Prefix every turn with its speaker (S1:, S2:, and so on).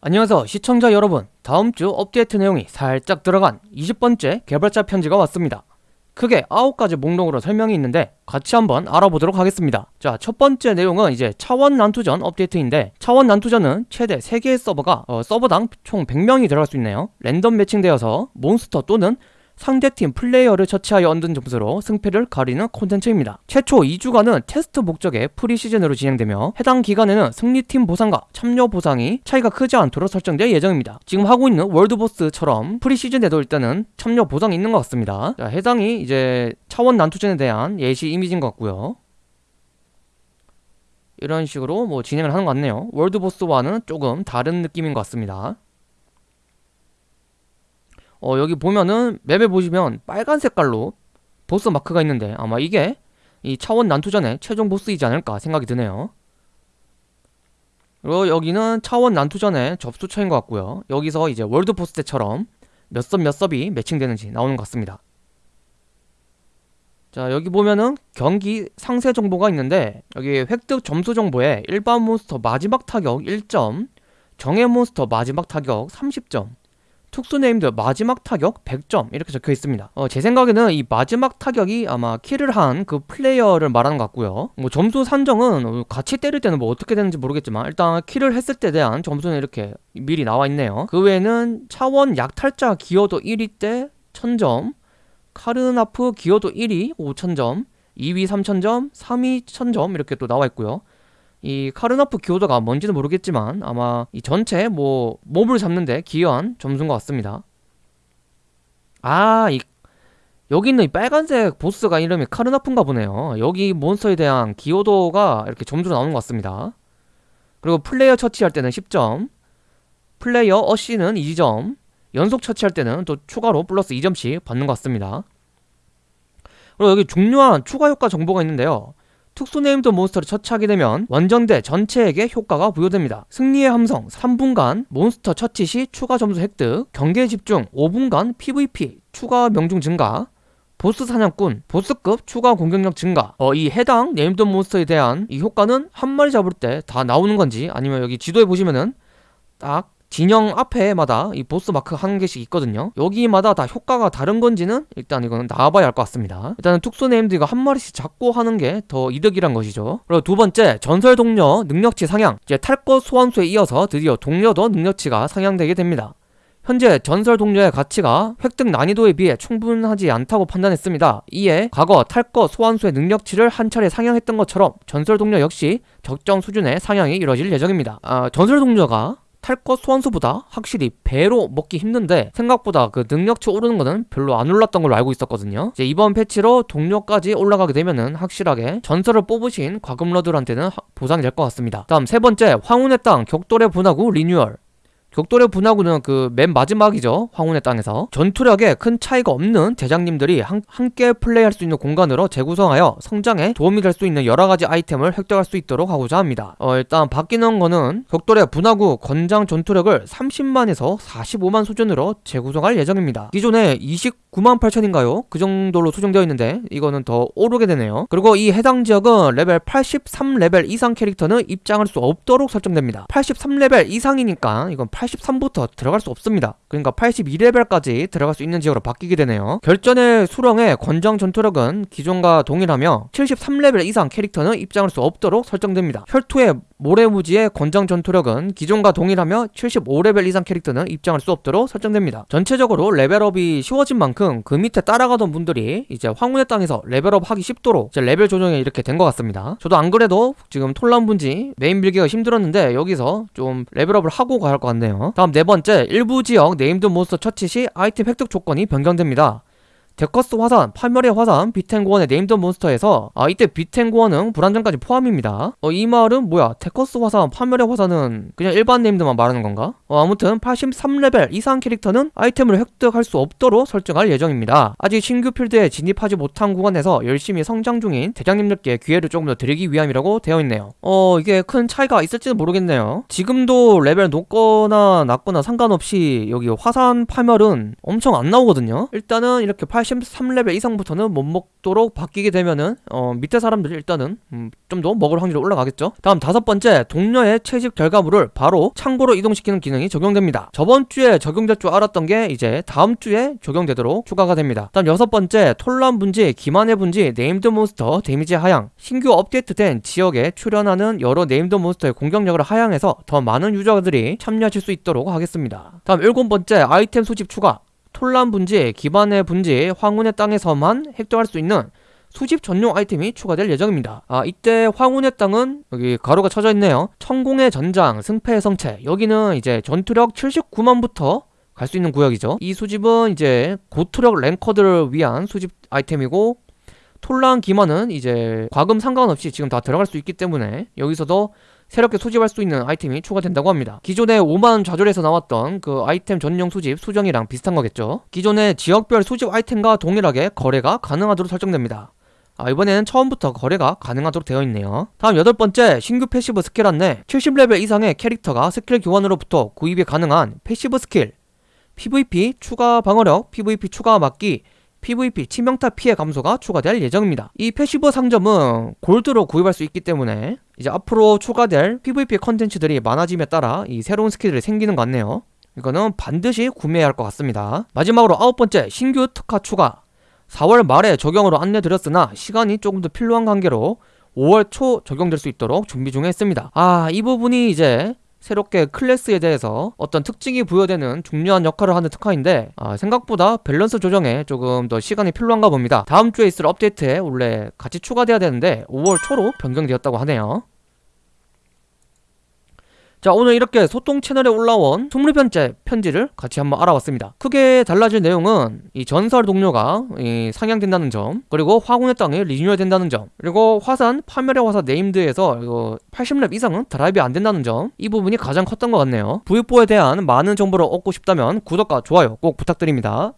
S1: 안녕하세요 시청자 여러분. 다음주 업데이트 내용이 살짝 들어간 20번째 개발자 편지가 왔습니다. 크게 9가지 목록으로 설명이 있는데 같이 한번 알아보도록 하겠습니다. 자 첫번째 내용은 이제 차원 난투전 업데이트인데 차원 난투전은 최대 3개의 서버가 어, 서버당 총 100명이 들어갈 수 있네요. 랜덤 매칭되어서 몬스터 또는 상대팀 플레이어를 처치하여 얻는 점수로 승패를 가리는 콘텐츠입니다. 최초 2주간은 테스트 목적의 preseason으로 진행되며 해당 기간에는 승리팀 보상과 참여 보상이 차이가 크지 않도록 설정될 예정입니다. 지금 하고 있는 world boss처럼 preseason에도 일단은 참여 보상이 있는 것 같습니다. 자, 해당이 이제 차원 난투전에 대한 예시 이미지인 것 같고요. 이런 식으로 뭐 진행을 하는 것 같네요. 월드보스와는 조금 다른 느낌인 것 같습니다. 어, 여기 보면은 맵에 보시면 빨간 색깔로 보스 마크가 있는데 아마 이게 이 차원 난투전의 최종 보스이지 않을까 생각이 드네요. 그리고 여기는 차원 난투전의 접수처인 것 같고요. 여기서 이제 월드 보스 때처럼 몇 섭 몇 섭이 매칭되는지 나오는 것 같습니다. 자 여기 보면은 경기 상세 정보가 있는데 여기 획득 점수 정보에 일반 몬스터 마지막 타격 1점 정예 몬스터 마지막 타격 30점 특수 named 마지막 타격 100점 이렇게 적혀 있습니다. 어, 제 생각에는 이 마지막 타격이 아마 kill을 한 그 플레이어를 말하는 것 같고요. 뭐 점수 산정은 같이 때릴 때는 뭐 어떻게 되는지 모르겠지만 일단 kill을 했을 때 대한 점수는 이렇게 미리 나와 있네요. 그 외에는 차원 약탈자 기여도 1위 때 1000점 카르나프 기여도 1위 5000점 2위 3000점 3위 1000점 이렇게 또 나와 있고요 이 카르나프 기여도가 뭔지는 모르겠지만 아마 이 전체 뭐 몹을 잡는데 기여한 점수인 것 같습니다. 아 이 여기 있는 이 빨간색 보스가 이름이 카르나프인가 보네요. 여기 몬스터에 대한 기여도가 이렇게 점수로 나오는 것 같습니다. 그리고 플레이어 처치할 때는 10점 플레이어 어시는 2점 연속 처치할 때는 또 추가로 플러스 2점씩 받는 것 같습니다. 그리고 여기 중요한 추가 효과 정보가 있는데요 특수 named 몬스터를 처치하게 되면 원정대 전체에게 효과가 부여됩니다. 승리의 함성 3분간 몬스터 처치 시 추가 점수 획득 경계 집중 5분간 PVP 추가 명중 증가 보스 사냥꾼, 보스급 추가 공격력 증가 어, 이 해당 named 몬스터에 대한 이 효과는 한 마리 잡을 때 다 나오는 건지 아니면 여기 지도에 보시면은 딱 진영 앞에마다 이 보스 마크 한 개씩 있거든요. 여기마다 다 효과가 다른 건지는 일단 이거는 나와봐야 할것 같습니다. 일단은 특수 named 이거 한 마리씩 잡고 하는 게 더 이득이란 것이죠. 그리고 두 번째 전설 동료 능력치 상향. 이제 탈것 소환수에 이어서 드디어 동료도 능력치가 상향되게 됩니다. 현재 전설 동료의 가치가 획득 난이도에 비해 충분하지 않다고 판단했습니다. 이에 과거 탈것 소환수의 능력치를 한 차례 상향했던 것처럼 전설 동료 역시 적정 수준의 상향이 이뤄질 예정입니다. 아, 전설 동료가 탈것 소환수보다 확실히 배로 먹기 힘든데 생각보다 그 능력치 오르는 거는 별로 안 올랐던 걸로 알고 있었거든요. 이제 이번 패치로 동료까지 올라가게 되면은 확실하게 전설을 뽑으신 과금러들한테는 보상이 될 것 같습니다. 다음 세 번째 황혼의 땅 격돌의 분화구 리뉴얼 격돌의 분화구는 그 맨 마지막이죠 황혼의 땅에서. 전투력에 큰 차이가 없는 대장님들이 한, 함께 플레이할 수 있는 공간으로 재구성하여 성장에 도움이 될 수 있는 여러가지 아이템을 획득할 수 있도록 하고자 합니다. 어, 일단 바뀌는 거는 격돌의 분화구 권장 전투력을 30만에서 45만 수준으로 재구성할 예정입니다. 기존에 29 만 8천인가요? 그 정도로 수정되어 있는데 이거는 더 오르게 되네요. 그리고 이 해당 지역은 레벨 83레벨 이상 캐릭터는 입장할 수 없도록 설정됩니다. 83레벨 이상이니까 이건 83부터 들어갈 수 없습니다. 그러니까 82레벨까지 들어갈 수 있는 지역으로 바뀌게 되네요. 결전의 수렁의 권장 전투력은 기존과 동일하며 73레벨 이상 캐릭터는 입장할 수 없도록 설정됩니다. 혈투의 모래무지의 권장 전투력은 기존과 동일하며 75레벨 이상 캐릭터는 입장할 수 없도록 설정됩니다. 전체적으로 레벨업이 쉬워진 만큼 그 밑에 따라가던 분들이 이제 황혼의 땅에서 레벨업 하기 쉽도록 이제 레벨 조정이 이렇게 된 것 같습니다. 저도 안 그래도 지금 톨란 분지 메인 밀기가 힘들었는데 여기서 좀 레벨업을 하고 가야 할 것 같네요. 다음 네 번째 일부 지역 named 몬스터 처치 시 아이템 획득 조건이 변경됩니다 데커스 화산, 파멸의 화산, 비텐고원의 named 몬스터에서 아 이때 비텐고원은 불안정까지 포함입니다. 어 이 말은 뭐야? 데커스 화산, 파멸의 화산은 그냥 일반 named만 말하는 건가? 어 아무튼 83레벨 이상 캐릭터는 아이템을 획득할 수 없도록 설정할 예정입니다. 아직 신규 필드에 진입하지 못한 구간에서 열심히 성장 중인 대장님들께 기회를 조금 더 드리기 위함이라고 되어 있네요. 어 이게 큰 차이가 있을지는 모르겠네요. 지금도 레벨 높거나 낮거나 상관없이 여기 화산 파멸은 엄청 안 나오거든요? 일단은 이렇게 80 83레벨 이상부터는 못 먹도록 바뀌게 되면은 어, 밑에 사람들이 일단은 음, 좀 더 먹을 확률이 올라가겠죠. 다음 다섯 번째 동료의 채집 결과물을 바로 창고로 이동시키는 기능이 적용됩니다. 저번 주에 적용될 줄 알았던 게 이제 다음 주에 적용되도록 추가가 됩니다. 다음 여섯 번째 톨란 분지, 기만의 분지, named 몬스터 damage 하향. 신규 업데이트된 지역에 출현하는 여러 named 몬스터의 공격력을 하향해서 더 많은 유저들이 참여하실 수 있도록 하겠습니다. 다음 일곱 번째 아이템 수집 추가. 톨란 분지, 기만의 분지, 황혼의 땅에서만 획득할 수 있는 수집 전용 아이템이 추가될 예정입니다. 아, 이때 황혼의 땅은 여기 괄호가 쳐져 있네요. 천공의 전장, 승패의 성채. 여기는 이제 전투력 79만부터 갈 수 있는 구역이죠. 이 수집은 이제 고투력 ranker들을 위한 수집 아이템이고 톨란 기만은 이제 과금 상관없이 지금 다 들어갈 수 있기 때문에 여기서도 새롭게 수집할 수 있는 아이템이 추가된다고 합니다. 기존에 오만 좌절에서 나왔던 그 아이템 전용 수집 수정이랑 비슷한 거겠죠. 기존의 지역별 수집 아이템과 동일하게 거래가 가능하도록 설정됩니다. 아, 이번에는 처음부터 거래가 가능하도록 되어 있네요. 다음 여덟 번째 신규 passive skill 안내 70레벨 이상의 캐릭터가 스킬 교환으로부터 구입이 가능한 passive skill PVP 추가 방어력, PVP 추가 막기, PVP 치명타 피해 감소가 추가될 예정입니다. 이 passive 상점은 골드로 구입할 수 있기 때문에 이제 앞으로 추가될 PVP 컨텐츠들이 많아짐에 따라 이 새로운 스킬들이 생기는 것 같네요. 이거는 반드시 구매해야 할 것 같습니다. 마지막으로 아홉 번째 신규 특화 추가 4월 말에 적용으로 안내드렸으나 시간이 조금 더 필요한 관계로 5월 초 적용될 수 있도록 준비 중에 있습니다. 아, 이 부분이 이제 새롭게 클래스에 대해서 어떤 특징이 부여되는 중요한 역할을 하는 특화인데 아, 생각보다 밸런스 조정에 조금 더 시간이 필요한가 봅니다. 다음 주에 있을 업데이트에 원래 같이 추가돼야 되는데 5월 초로 변경되었다고 하네요. 자 오늘 이렇게 소통 채널에 올라온 20편째 편지를 같이 한번 알아봤습니다. 크게 달라질 내용은 이 전설 동료가 이 상향된다는 점 그리고 황혼의 땅이 리뉴얼 된다는 점 그리고 화산 파멸의 화산 named에서 이거 80렙 이상은 drop이 안 된다는 점 이 부분이 가장 컸던 것 같네요. V4에 대한 많은 정보를 얻고 싶다면 구독과 좋아요 꼭 부탁드립니다